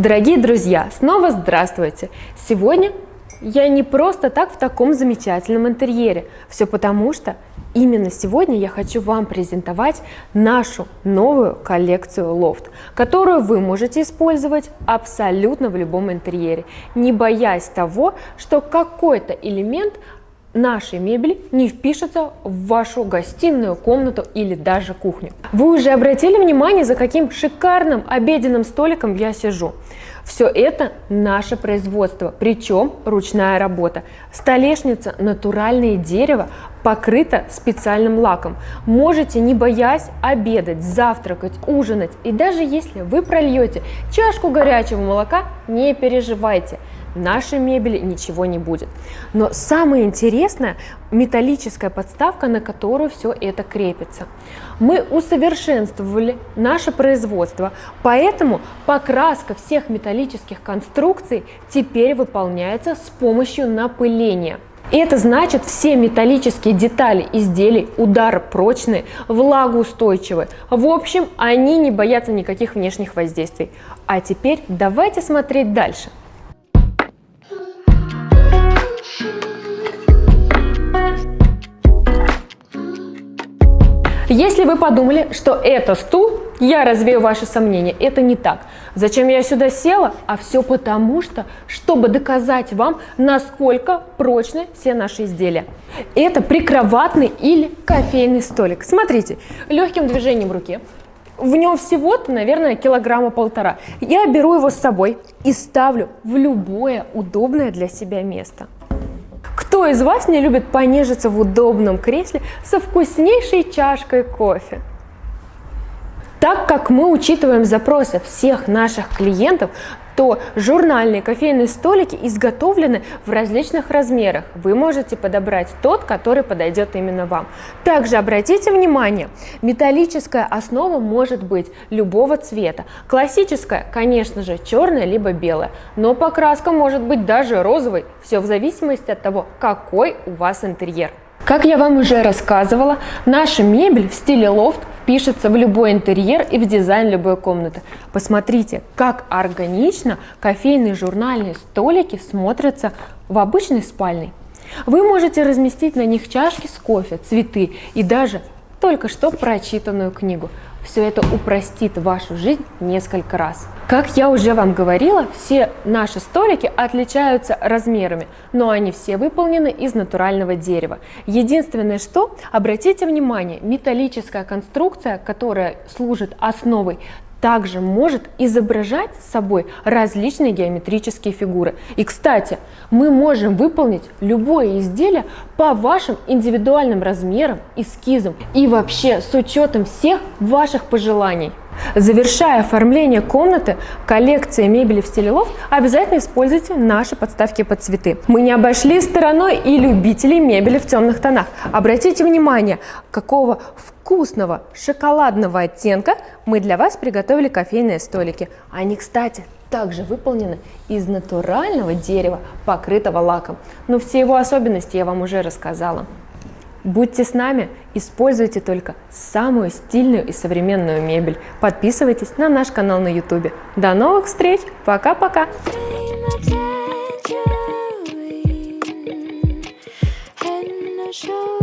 Дорогие друзья, снова здравствуйте! Сегодня я не просто так в таком замечательном интерьере. Все потому, что именно сегодня я хочу вам презентовать нашу новую коллекцию лофт, которую вы можете использовать абсолютно в любом интерьере, не боясь того, что какой-то элемент нашей мебели не впишется в вашу гостиную, комнату или даже кухню. Вы уже обратили внимание, за каким шикарным обеденным столиком я сижу? Все это наше производство, причем ручная работа. Столешница натуральное дерево, покрыта специальным лаком. Можете, не боясь, обедать, завтракать, ужинать. И даже если вы прольете чашку горячего молока, не переживайте – нашей мебели ничего не будет. Но самое интересное – металлическая подставка, на которую все это крепится. Мы усовершенствовали наше производство, поэтому покраска всех металлических конструкций теперь выполняется с помощью напыления. И это значит, все металлические детали изделий ударопрочные, влагоустойчивые. В общем, они не боятся никаких внешних воздействий. А теперь давайте смотреть дальше. Если вы подумали, что это стул, я развею ваши сомнения. Это не так. Зачем я сюда села? А все потому что, чтобы доказать вам, насколько прочны все наши изделия. Это прикроватный или кофейный столик. Смотрите, легким движением руки. В нем всего-то, наверное, килограмма полтора. Я беру его с собой и ставлю в любое удобное для себя место. Кто из вас не любит понежиться в удобном кресле со вкуснейшей чашкой кофе? Так как мы учитываем запросы всех наших клиентов, то журнальные кофейные столики изготовлены в различных размерах. Вы можете подобрать тот, который подойдет именно вам. Также обратите внимание, металлическая основа может быть любого цвета. Классическая, конечно же, черная либо белая, но покраска может быть даже розовой. Все в зависимости от того, какой у вас интерьер. Как я вам уже рассказывала, наша мебель в стиле лофт впишется в любой интерьер и в дизайн любой комнаты. Посмотрите, как органично кофейные журнальные столики смотрятся в обычной спальной. Вы можете разместить на них чашки с кофе, цветы и даже только что прочитанную книгу. Все это упростит вашу жизнь несколько раз. Как я уже вам говорила, все наши столики отличаются размерами, но они все выполнены из натурального дерева. Единственное, что, обратите внимание, металлическая конструкция, которая служит основой также может изображать собой различные геометрические фигуры. И, кстати, мы можем выполнить любое изделие по вашим индивидуальным размерам, эскизам и вообще с учетом всех ваших пожеланий. Завершая оформление комнаты, коллекции мебели в стиле лофт, обязательно используйте наши подставки под цветы. Мы не обошли стороной и любителей мебели в темных тонах. Обратите внимание, какого вкусного шоколадного оттенка мы для вас приготовили кофейные столики. Они, кстати, также выполнены из натурального дерева, покрытого лаком. Но все его особенности я вам уже рассказала. Будьте с нами, используйте только самую стильную и современную мебель. Подписывайтесь на наш канал на YouTube. До новых встреч, пока-пока! show